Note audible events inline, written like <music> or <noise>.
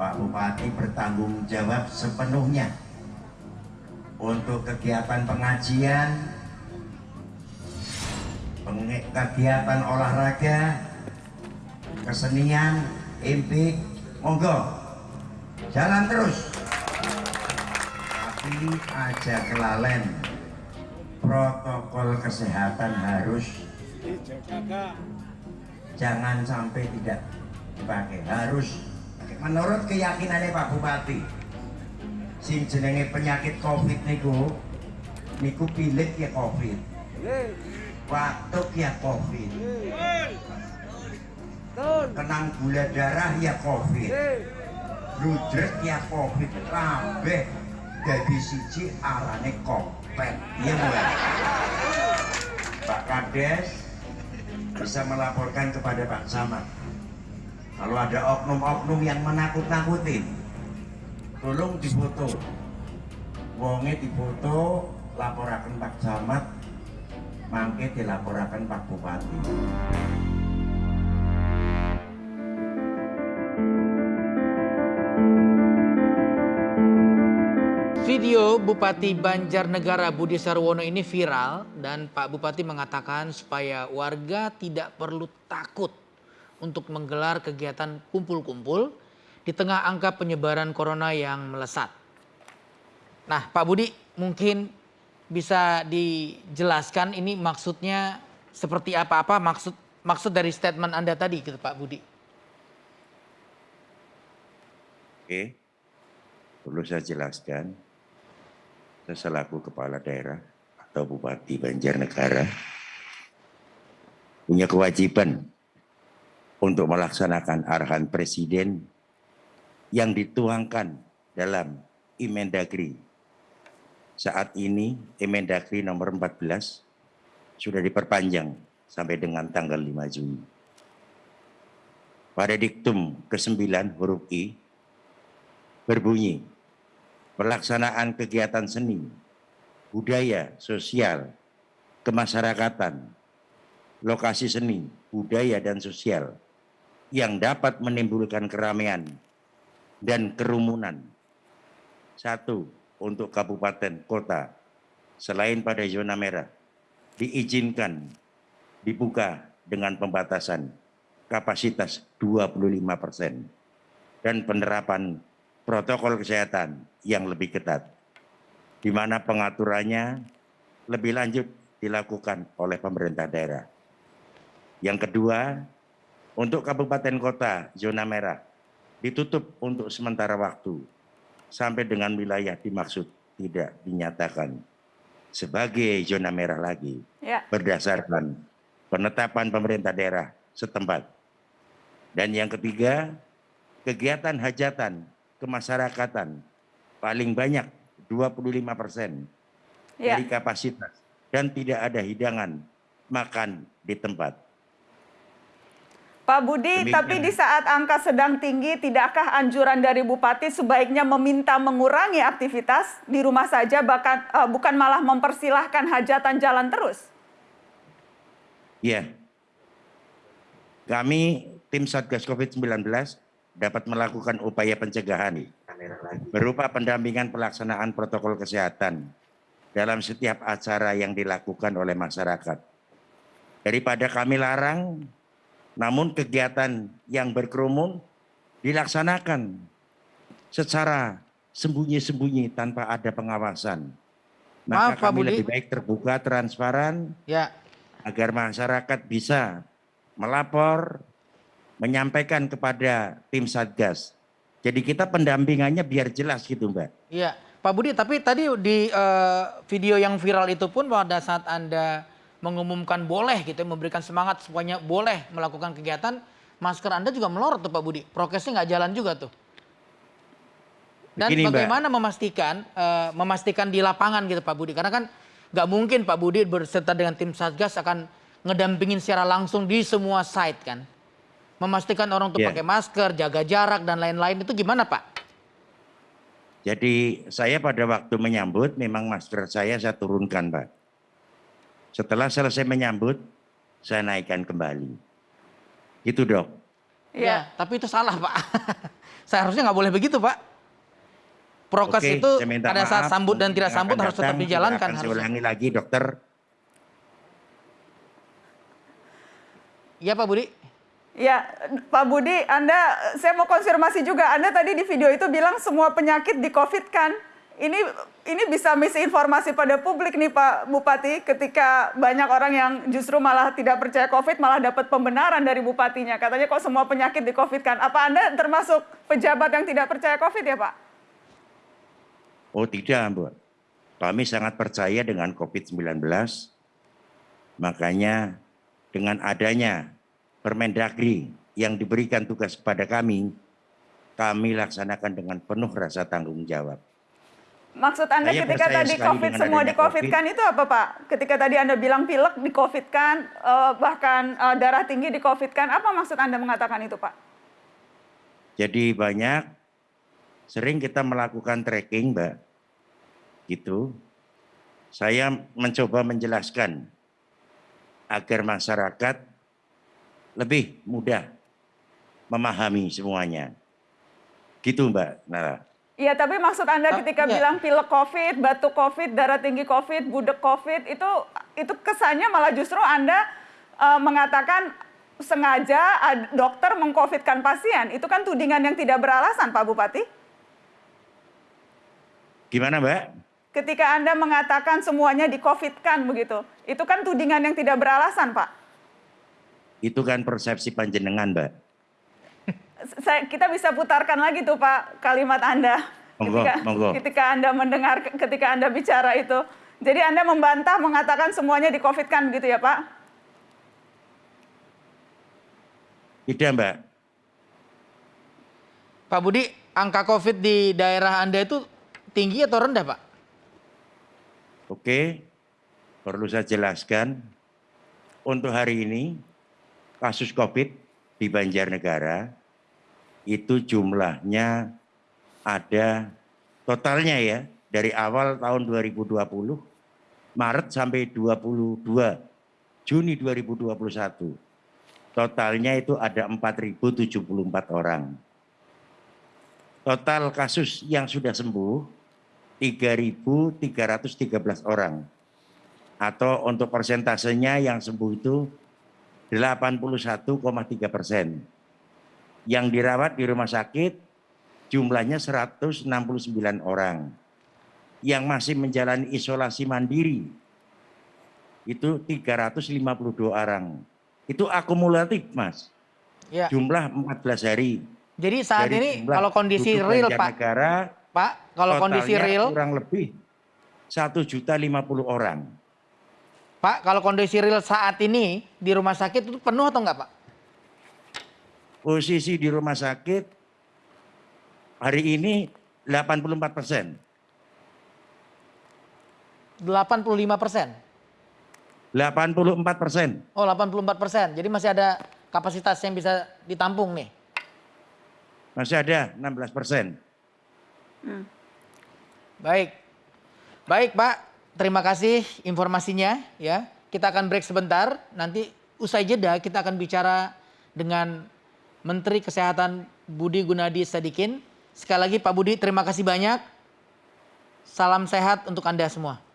Pak Bupati bertanggung jawab sepenuhnya untuk kegiatan pengajian, kegiatan olahraga, kesenian, impik, monggo, jalan terus. Tapi aja kelalen, protokol kesehatan harus jangan sampai tidak dipakai, harus menurut keyakinannya Pak Bupati sing jenenge penyakit covid niku niku pilit ya covid. Batuk ya covid. Kenang gula darah ya covid. Rudrek ya covid. Kabeh jadi siji arane kopet iya mulai Pak Kades bisa melaporkan kepada Pak Samad kalau ada oknum-oknum yang menakut-nakutin tolong difoto. Wonge difoto laporakan Pak Camat mangke dilaporakan Pak Bupati. Video Bupati Banjarnegara Budi Sarwono ini viral dan Pak Bupati mengatakan supaya warga tidak perlu takut untuk menggelar kegiatan kumpul-kumpul di tengah angka penyebaran corona yang melesat. Nah, Pak Budi mungkin bisa dijelaskan ini maksudnya seperti apa-apa maksud maksud dari statement Anda tadi gitu Pak Budi. Oke, perlu saya jelaskan, saya selaku kepala daerah atau Bupati Banjarnegara punya kewajiban untuk melaksanakan arahan Presiden yang dituangkan dalam Imendagri. Saat ini Imendagri nomor 14 sudah diperpanjang sampai dengan tanggal 5 Juni. Pada diktum ke-9 huruf I berbunyi pelaksanaan kegiatan seni, budaya, sosial, kemasyarakatan, lokasi seni, budaya, dan sosial yang dapat menimbulkan keramaian dan kerumunan. Satu, untuk kabupaten kota, selain pada zona merah, diizinkan dibuka dengan pembatasan kapasitas 25 persen dan penerapan protokol kesehatan yang lebih ketat, di mana pengaturannya lebih lanjut dilakukan oleh pemerintah daerah. Yang kedua, untuk kabupaten kota zona merah ditutup untuk sementara waktu sampai dengan wilayah dimaksud tidak dinyatakan sebagai zona merah lagi ya. berdasarkan penetapan pemerintah daerah setempat. Dan yang ketiga, kegiatan hajatan kemasyarakatan paling banyak 25 persen ya. dari kapasitas dan tidak ada hidangan makan di tempat. Pak Budi, Demikian. tapi di saat angka sedang tinggi, tidakkah anjuran dari Bupati sebaiknya meminta mengurangi aktivitas di rumah saja, bahkan uh, bukan malah mempersilahkan hajatan jalan terus? Iya. Kami tim Satgas COVID-19 dapat melakukan upaya pencegahan berupa pendampingan pelaksanaan protokol kesehatan dalam setiap acara yang dilakukan oleh masyarakat. Daripada kami larang, namun kegiatan yang berkerumun dilaksanakan secara sembunyi-sembunyi tanpa ada pengawasan. Maka Maaf, kami Pak Budi. lebih baik terbuka, transparan, ya. agar masyarakat bisa melapor, menyampaikan kepada tim Satgas. Jadi kita pendampingannya biar jelas gitu Mbak. Iya, Pak Budi, tapi tadi di uh, video yang viral itu pun pada saat Anda mengumumkan boleh gitu, memberikan semangat semuanya boleh melakukan kegiatan, masker Anda juga melorot tuh Pak Budi. Prokesnya nggak jalan juga tuh. Dan Begini, bagaimana Mbak. memastikan uh, memastikan di lapangan gitu Pak Budi? Karena kan nggak mungkin Pak Budi berserta dengan tim Satgas akan ngedampingin secara langsung di semua site kan memastikan orang tuh yeah. pakai masker, jaga jarak dan lain-lain itu gimana Pak? Jadi saya pada waktu menyambut memang masker saya saya turunkan Pak. Setelah selesai menyambut saya naikkan kembali. Itu dok. Iya. Ya, tapi itu salah Pak. <laughs> Seharusnya nggak boleh begitu Pak. Prokes Oke, itu saya pada saat maaf. sambut dan tidak sambut harus tetap datang dijalankan. tidak akan Saya harusnya. ulangi lagi dokter. Iya Pak Budi. Ya, Pak Budi, Anda, saya mau konfirmasi juga. Anda tadi di video itu bilang semua penyakit di COVID kan? Ini ini bisa misinformasi pada publik nih Pak Bupati ketika banyak orang yang justru malah tidak percaya COVID malah dapat pembenaran dari bupatinya. Katanya kok semua penyakit di COVID kan? Apa Anda termasuk pejabat yang tidak percaya COVID ya Pak? Oh tidak, Bu. Kami sangat percaya dengan COVID-19. Makanya dengan adanya Permendagri yang diberikan tugas kepada kami, kami laksanakan dengan penuh rasa tanggung jawab. Maksud Anda Saya ketika tadi COVID semua di COVID kan itu apa Pak? Ketika tadi Anda bilang pilek di COVID kan, eh, bahkan eh, darah tinggi di COVID kan, apa maksud Anda mengatakan itu Pak? Jadi banyak, sering kita melakukan tracking, Mbak. Gitu. Saya mencoba menjelaskan agar masyarakat lebih mudah memahami semuanya. Gitu, Mbak Nara. Iya, tapi maksud Anda ketika iya. bilang pilek COVID, batuk COVID, darah tinggi COVID, budek COVID, itu itu kesannya malah justru Anda eh, mengatakan sengaja dokter mengcovidkan pasien. Itu kan tudingan yang tidak beralasan, Pak Bupati. Gimana, Mbak? Ketika Anda mengatakan semuanya di-COVID-kan begitu, itu kan tudingan yang tidak beralasan, Pak. Itu kan persepsi panjenengan, Mbak. Saya, kita bisa putarkan lagi tuh Pak kalimat Anda Monggo, ketika, monggo. ketika Anda mendengar ketika Anda bicara itu. Jadi Anda membantah mengatakan semuanya di COVID kan gitu ya Pak? Tidak, Mbak. Pak Budi, angka COVID di daerah Anda itu tinggi atau rendah Pak? Oke, perlu saya jelaskan. Untuk hari ini, kasus COVID di Banjarnegara itu jumlahnya ada totalnya ya dari awal tahun 2020 Maret sampai 22 Juni 2021 totalnya itu ada 4.074 orang. Total kasus yang sudah sembuh 3.313 orang. Atau untuk persentasenya yang sembuh itu 81,3 persen. Yang dirawat di rumah sakit jumlahnya 169 orang. Yang masih menjalani isolasi mandiri itu 352 orang. Itu akumulatif, Mas. Ya. Jumlah 14 hari. Jadi saat Dari ini kalau kondisi real Pak, Banjarnegara, Pak, kalau kondisi real, kurang lebih 1 juta 50 orang. Pak, kalau kondisi real saat ini di rumah sakit itu penuh atau enggak Pak? Posisi di rumah sakit hari ini 84 persen. 85 persen. 84 persen. Oh 84 persen. Jadi masih ada kapasitas yang bisa ditampung nih. Masih ada 16 persen. Baik. Baik Pak, terima kasih informasinya ya. Kita akan break sebentar, nanti usai jeda kita akan bicara dengan Menteri Kesehatan Budi Gunadi Sadikin. Sekali lagi Pak Budi terima kasih banyak. Salam sehat untuk Anda semua.